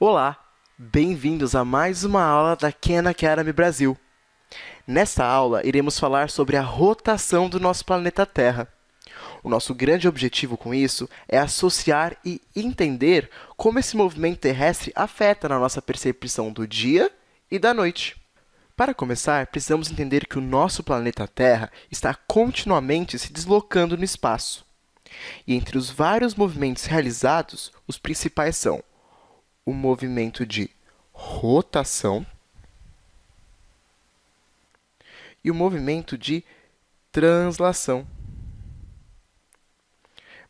Olá, bem-vindos a mais uma aula da Khan Academy Brasil. Nesta aula, iremos falar sobre a rotação do nosso planeta Terra. O nosso grande objetivo com isso é associar e entender como esse movimento terrestre afeta na nossa percepção do dia e da noite. Para começar, precisamos entender que o nosso planeta Terra está continuamente se deslocando no espaço. E entre os vários movimentos realizados, os principais são o movimento de rotação e o movimento de translação.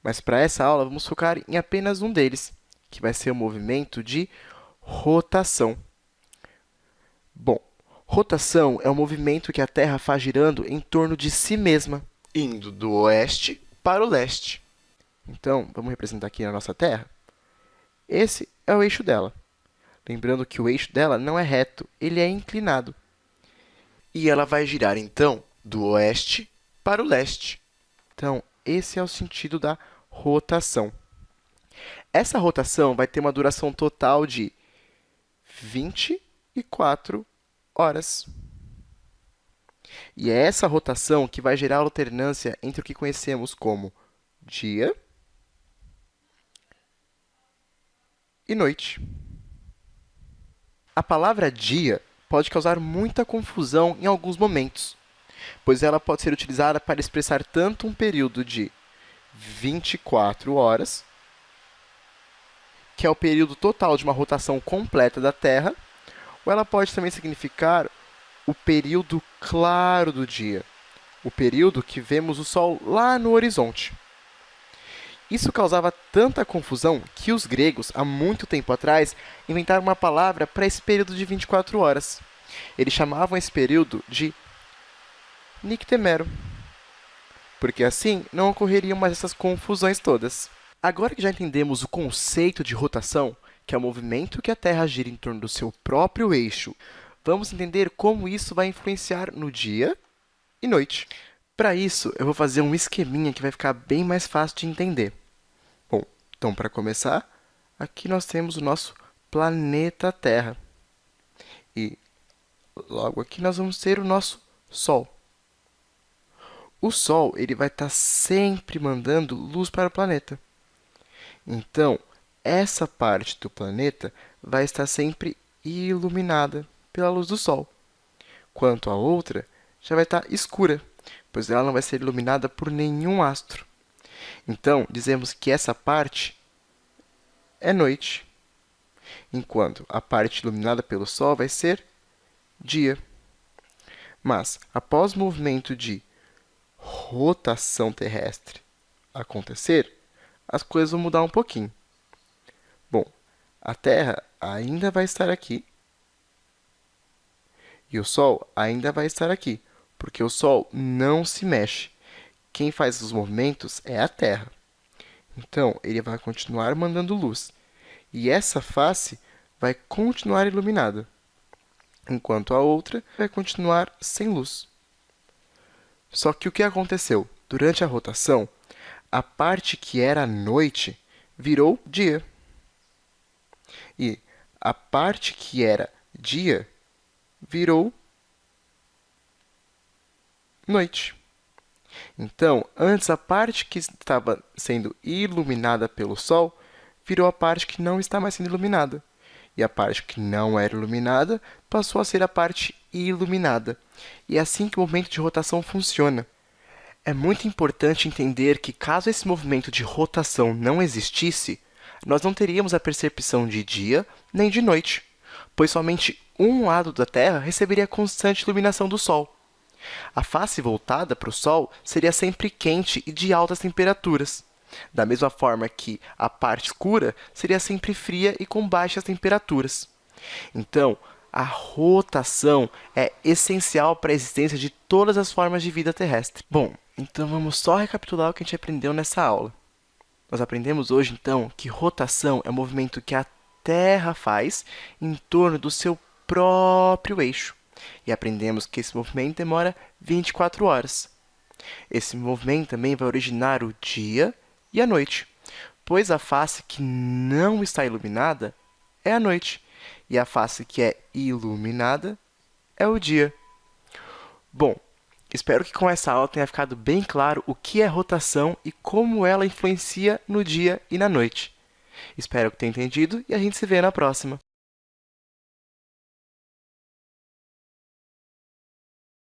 Mas para essa aula, vamos focar em apenas um deles, que vai ser o movimento de rotação. Bom, rotação é o movimento que a Terra faz girando em torno de si mesma, indo do oeste para o leste. Então, vamos representar aqui a nossa Terra. Esse é o eixo dela. Lembrando que o eixo dela não é reto, ele é inclinado. E ela vai girar, então, do oeste para o leste. Então, esse é o sentido da rotação. Essa rotação vai ter uma duração total de 24 horas. E é essa rotação que vai gerar a alternância entre o que conhecemos como dia e noite. A palavra dia pode causar muita confusão em alguns momentos, pois ela pode ser utilizada para expressar tanto um período de 24 horas, que é o período total de uma rotação completa da Terra, ou ela pode também significar o período claro do dia, o período que vemos o Sol lá no horizonte. Isso causava tanta confusão que os gregos, há muito tempo atrás, inventaram uma palavra para esse período de 24 horas. Eles chamavam esse período de nictemero, porque assim não ocorreriam mais essas confusões todas. Agora que já entendemos o conceito de rotação, que é o movimento que a Terra gira em torno do seu próprio eixo, vamos entender como isso vai influenciar no dia e noite. Para isso, eu vou fazer um esqueminha que vai ficar bem mais fácil de entender. Bom, então, para começar, aqui nós temos o nosso planeta Terra. E logo aqui nós vamos ter o nosso Sol. O Sol ele vai estar sempre mandando luz para o planeta. Então, essa parte do planeta vai estar sempre iluminada pela luz do Sol, quanto a outra já vai estar escura pois ela não vai ser iluminada por nenhum astro. Então, dizemos que essa parte é noite, enquanto a parte iluminada pelo Sol vai ser dia. Mas, após o movimento de rotação terrestre acontecer, as coisas vão mudar um pouquinho. Bom, a Terra ainda vai estar aqui e o Sol ainda vai estar aqui porque o Sol não se mexe. Quem faz os movimentos é a Terra. Então, ele vai continuar mandando luz. E essa face vai continuar iluminada, enquanto a outra vai continuar sem luz. Só que o que aconteceu? Durante a rotação, a parte que era noite virou dia. E a parte que era dia virou noite. Então, antes, a parte que estava sendo iluminada pelo Sol virou a parte que não está mais sendo iluminada. E a parte que não era iluminada passou a ser a parte iluminada. E é assim que o movimento de rotação funciona. É muito importante entender que, caso esse movimento de rotação não existisse, nós não teríamos a percepção de dia nem de noite, pois somente um lado da Terra receberia constante iluminação do Sol. A face voltada para o Sol seria sempre quente e de altas temperaturas, da mesma forma que a parte escura seria sempre fria e com baixas temperaturas. Então, a rotação é essencial para a existência de todas as formas de vida terrestre. Bom, então vamos só recapitular o que a gente aprendeu nessa aula. Nós aprendemos hoje, então, que rotação é o movimento que a Terra faz em torno do seu próprio eixo e aprendemos que esse movimento demora 24 horas. Esse movimento também vai originar o dia e a noite, pois a face que não está iluminada é a noite, e a face que é iluminada é o dia. Bom, espero que com essa aula tenha ficado bem claro o que é rotação e como ela influencia no dia e na noite. Espero que tenha entendido e a gente se vê na próxima.